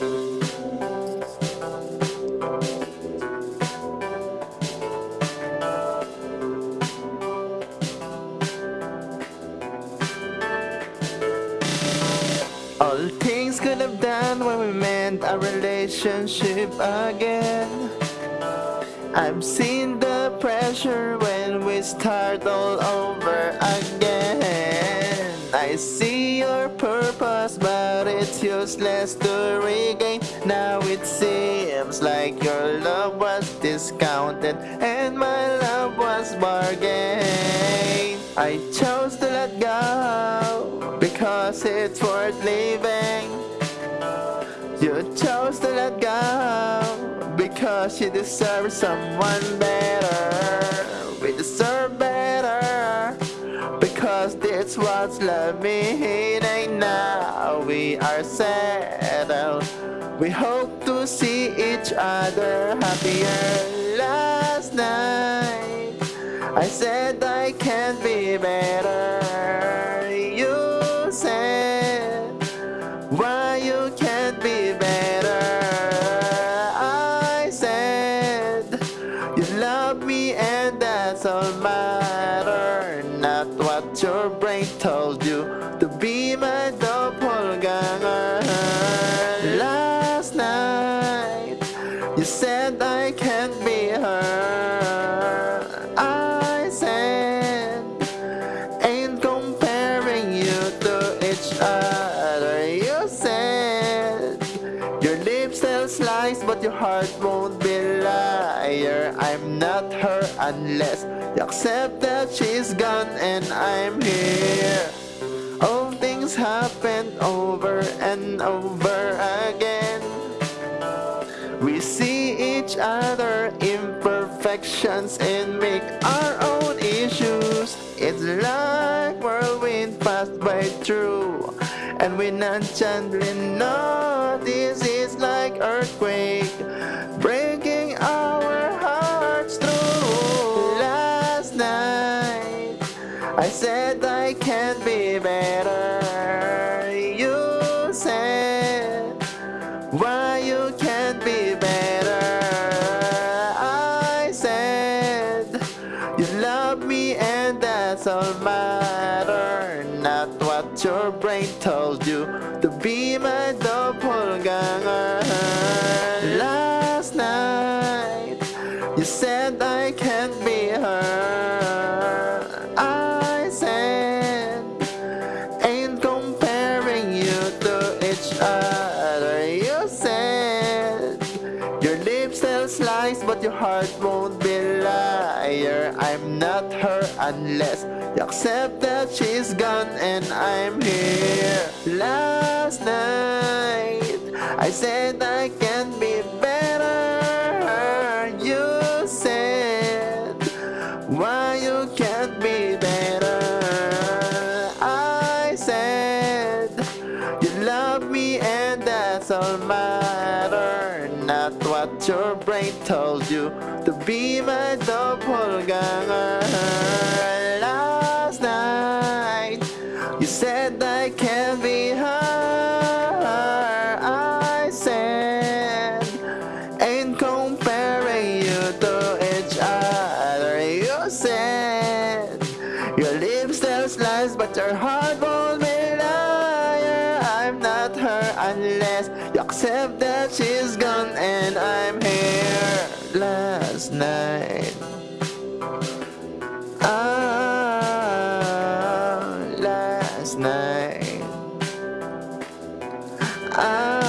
All things could have done when we meant our relationship again. I've seen the pressure when we start all over again. I see your purpose, but it's useless to regain. Now it seems like your love was discounted and my love was bargained. I chose to let go because it's worth living. You chose to let go because you deserve someone better. We deserve better this was love meaning. Now we are settled. We hope to see each other happier. Last night I said I can't be better. You said why you can't be better. I said you love me and that's all lips tell lies, but your heart won't be liar. I'm not her unless you accept that she's gone and I'm here. All things happen over and over again. We see each other imperfections and make our own issues. It's like whirlwind passed by through, and we're not nonchalantly no, this is like earthquake breaking our hearts through. Last night I said I can't be better. You said why you can't be better. I said you love me and that's all matter. Not what your brain told you to be my doppelganger. Tell lies, but your heart won't be liar. I'm not her unless you accept that she's gone and I'm here. Last night I said I can be better. You said why you can't be better. I said you love me and that's all matter. Not what your brain told you to be my doppelganger. Last night you said I can be her. I said ain't comparing you to each other. You said your lips tell lies, but your heart won't unless you accept that she's gone and I'm here. Last night. Ah, last night. Ah,